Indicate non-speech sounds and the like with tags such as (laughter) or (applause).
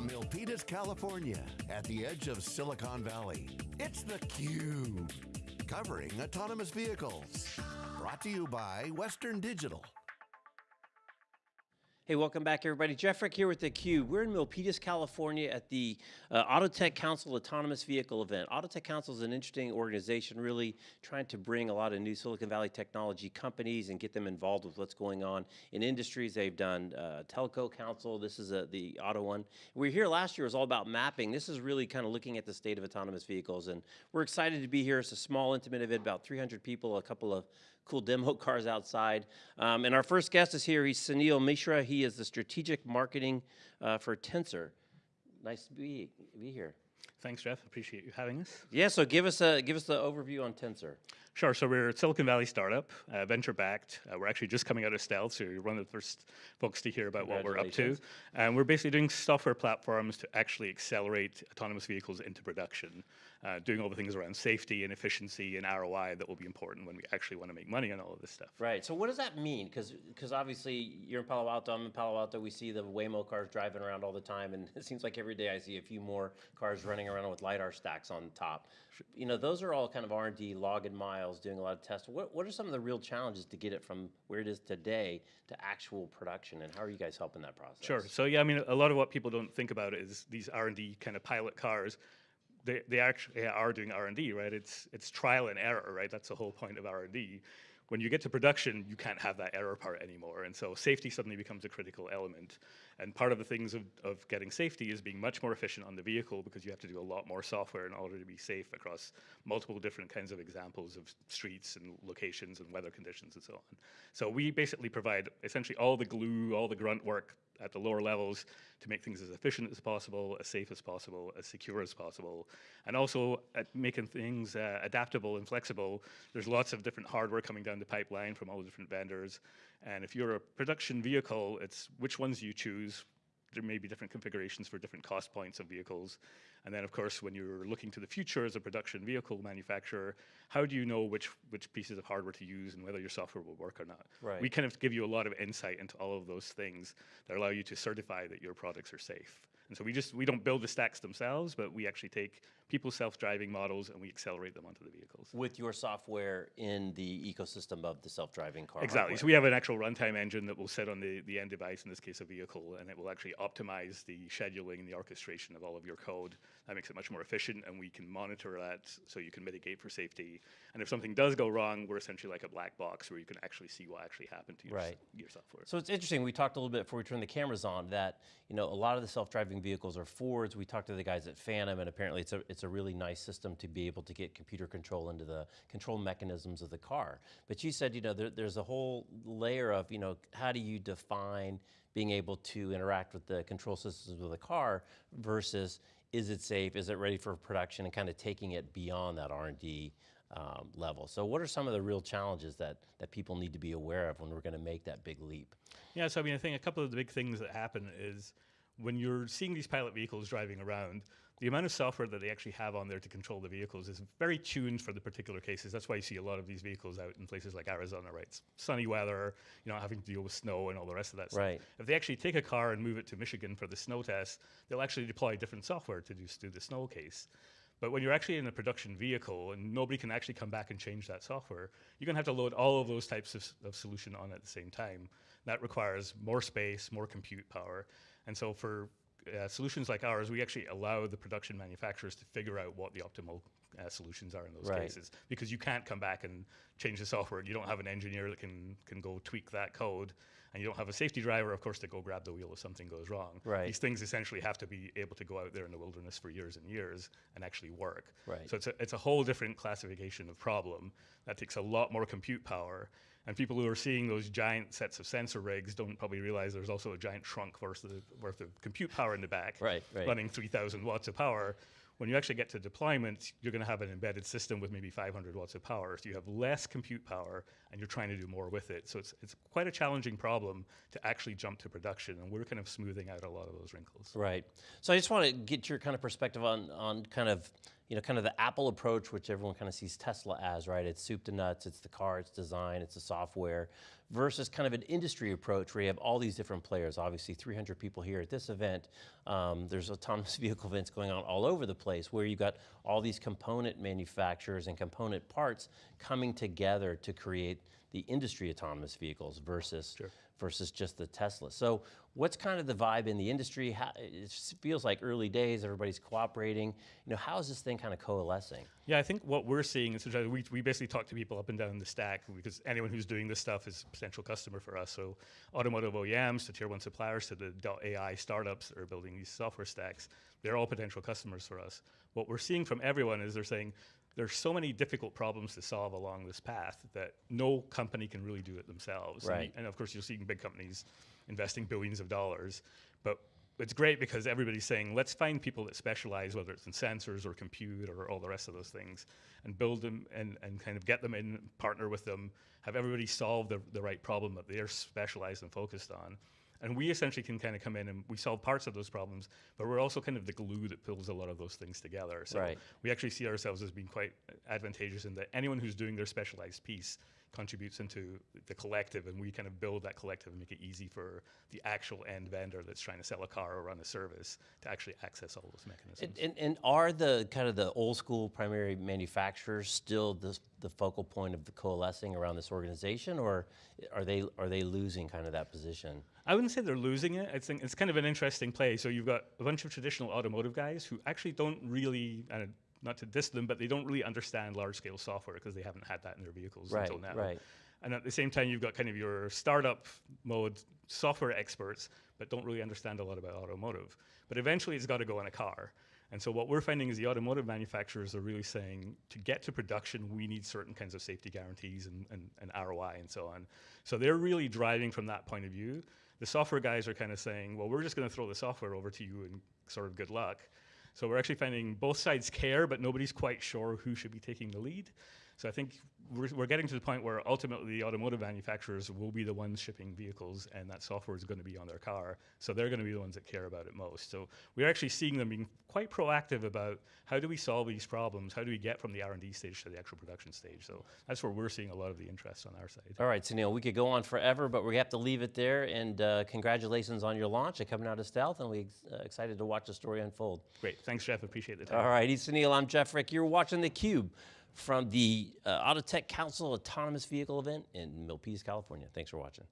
From Milpitas, California, at the edge of Silicon Valley, it's theCUBE. Covering autonomous vehicles. Brought to you by Western Digital. Hey, welcome back everybody. Jeff Frick here with theCUBE. We're in Milpitas, California at the uh, Autotech Council Autonomous Vehicle event. Autotech Council is an interesting organization really trying to bring a lot of new Silicon Valley technology companies and get them involved with what's going on in industries. They've done uh, Telco Council, this is a, the auto one. We were here last year, it was all about mapping. This is really kind of looking at the state of autonomous vehicles and we're excited to be here. It's a small, intimate event, about 300 people, a couple of cool demo (laughs) cars outside. Um, and our first guest is here. He's Sunil Mishra. He is the strategic marketing uh, for Tensyr. Nice to be, be here. Thanks, Jeff. Appreciate you having us. Yeah, so give us a give us the overview on Tensyr. Sure. So we're a Silicon Valley startup, uh, venture backed. Uh, we're actually just coming out of stealth, so you're one of the first folks to hear about what we're up to. And we're basically doing software platforms to actually accelerate autonomous vehicles into production, uh, doing all the things around safety and efficiency and ROI that will be important when we actually want to make money on all of this stuff. Right. So what does that mean? Because because obviously you're in Palo Alto, I'm in Palo Alto. We see the Waymo cars driving around all the time, and (laughs) it seems like every day I see a few more cars running around with lidar stacks on top. You know, those are all kind of R&D, log logging miles, doing a lot of tests. What, what are some of the real challenges to get it from where it is today to actual production, and how are you guys helping that process? Sure. So yeah, I mean, a lot of what people don't think about is these R&D kind of pilot cars they, they actually are doing R&D, right? It's, it's trial and error, right? That's the whole point of R&D when you get to production, you can't have that error part anymore. And so safety suddenly becomes a critical element. And part of the things of, of getting safety is being much more efficient on the vehicle because you have to do a lot more software in order to be safe across multiple different kinds of examples of streets and locations and weather conditions and so on. So we basically provide essentially all the glue, all the grunt work at the lower levels to make things as efficient as possible, as safe as possible, as secure as possible, and also at making things uh, adaptable and flexible. There's lots of different hardware coming down the pipeline from all the different vendors, and if you're a production vehicle, it's which ones you choose, there may be different configurations for different cost points of vehicles. And then of course, when you're looking to the future as a production vehicle manufacturer, how do you know which, which pieces of hardware to use and whether your software will work or not? Right. We kind of give you a lot of insight into all of those things that allow you to certify that your products are safe. And so we just, we don't build the stacks themselves, but we actually take people's self-driving models and we accelerate them onto the vehicles. With your software in the ecosystem of the self-driving car Exactly, hardware. so we have an actual runtime engine that will sit on the, the end device, in this case a vehicle, and it will actually optimize the scheduling and the orchestration of all of your code. That makes it much more efficient and we can monitor that so you can mitigate for safety. And if something does go wrong, we're essentially like a black box where you can actually see what actually happened to your, right. your software. So it's interesting, we talked a little bit before we turned the cameras on that, you know, a lot of the self-driving vehicles are Fords. We talked to the guys at Phantom, and apparently it's a, it's a really nice system to be able to get computer control into the control mechanisms of the car. But you said, you know, there, there's a whole layer of, you know, how do you define being able to interact with the control systems of the car versus is it safe, is it ready for production, and kind of taking it beyond that R&D um, level. So what are some of the real challenges that, that people need to be aware of when we're going to make that big leap? Yeah, so I mean, I think a couple of the big things that happen is when you're seeing these pilot vehicles driving around, the amount of software that they actually have on there to control the vehicles is very tuned for the particular cases. That's why you see a lot of these vehicles out in places like Arizona, right? It's sunny weather, you know, having to deal with snow and all the rest of that right. stuff. If they actually take a car and move it to Michigan for the snow test, they'll actually deploy different software to do, do the snow case. But when you're actually in a production vehicle and nobody can actually come back and change that software, you're going to have to load all of those types of, of solution on at the same time. That requires more space, more compute power. And so for uh, solutions like ours, we actually allow the production manufacturers to figure out what the optimal uh, solutions are in those right. cases because you can't come back and change the software. You don't have an engineer that can can go tweak that code, and you don't have a safety driver, of course, to go grab the wheel if something goes wrong. Right. These things essentially have to be able to go out there in the wilderness for years and years and actually work. Right. So it's a, it's a whole different classification of problem that takes a lot more compute power and people who are seeing those giant sets of sensor rigs don't probably realize there's also a giant trunk worth of, worth of compute power in the back, right, right. running 3,000 watts of power. When you actually get to deployment, you're going to have an embedded system with maybe 500 watts of power. So you have less compute power, and you're trying to do more with it. So it's, it's quite a challenging problem to actually jump to production, and we're kind of smoothing out a lot of those wrinkles. Right. So I just want to get your kind of perspective on, on kind of you know, kind of the Apple approach, which everyone kind of sees Tesla as, right? It's soup to nuts, it's the car, it's design, it's the software, versus kind of an industry approach where you have all these different players. Obviously, 300 people here at this event. Um, there's autonomous (laughs) vehicle events going on all over the place where you've got all these component manufacturers and component parts coming together to create the industry autonomous vehicles versus versus just the Tesla. So what's kind of the vibe in the industry? How, it feels like early days, everybody's cooperating. You know, how is this thing kind of coalescing? Yeah, I think what we're seeing is we, we basically talk to people up and down the stack because anyone who's doing this stuff is a potential customer for us. So automotive OEMs to tier one suppliers to the .ai startups that are building these software stacks, they're all potential customers for us. What we're seeing from everyone is they're saying there's so many difficult problems to solve along this path that no company can really do it themselves. And- Right. And, of course, you're seeing big companies investing billions of dollars, but it's great because everybody's saying, let's find people that specialize, whether it's in sensors or compute or all the rest of those things, and build them and, and kind of get them in, partner with them, have everybody solve the, the right problem that they're specialized and focused on. And we essentially can kind of come in and we solve parts of those problems, but we're also kind of the glue that pulls a lot of those things together. So Right. we actually see ourselves as being quite advantageous in that anyone who's doing their specialized piece contributes into the collective and we kind of build that collective and make it easy for the actual end vendor that's trying to sell a car or run a service to actually access all those mechanisms. And, and, and are the kind of the old school primary manufacturers still the, the focal point of the coalescing around this organization, or are they are they losing kind of that position? I wouldn't say they're losing it. I think it's kind of an interesting play. So you've got a bunch of traditional automotive guys who actually don't really, and not to diss them, but they don't really understand large scale software because they haven't had that in their vehicles Right, until now. right. And at the same time, you've got kind of your startup mode software experts, but don't really understand a lot about automotive. But eventually, it's got to go in a car. And so what we're finding is the automotive manufacturers are really saying to get to production, we need certain kinds of safety guarantees and, and, and ROI and so on. So they're really driving from that point of view. The software guys are kind of saying, well, we're just going to throw the software over to you and sort of good luck. So we're actually finding both sides care, but nobody's quite sure who should be taking the lead. So I think we're, we're getting to the point where ultimately the automotive manufacturers will be the ones shipping vehicles and that software is going to be on their car. So they're going to be the ones that care about it most. So we're actually seeing them being quite proactive about how do we solve these problems? How do we get from the R&D stage to the actual production stage? So that's where we're seeing a lot of the interest on our side. All right, so Neil, we could go on forever, but we have to leave it there. And uh, congratulations on your launch and coming out of stealth, and we're uh, excited to watch the story unfold. Great. Thanks, Jeff. Appreciate the time. All right, he's Sunil. I'm Jeff Frick. You're watching theCUBE from the uh, Autotech Council Autonomous Vehicle event in Milpitas, California. Thanks for watching.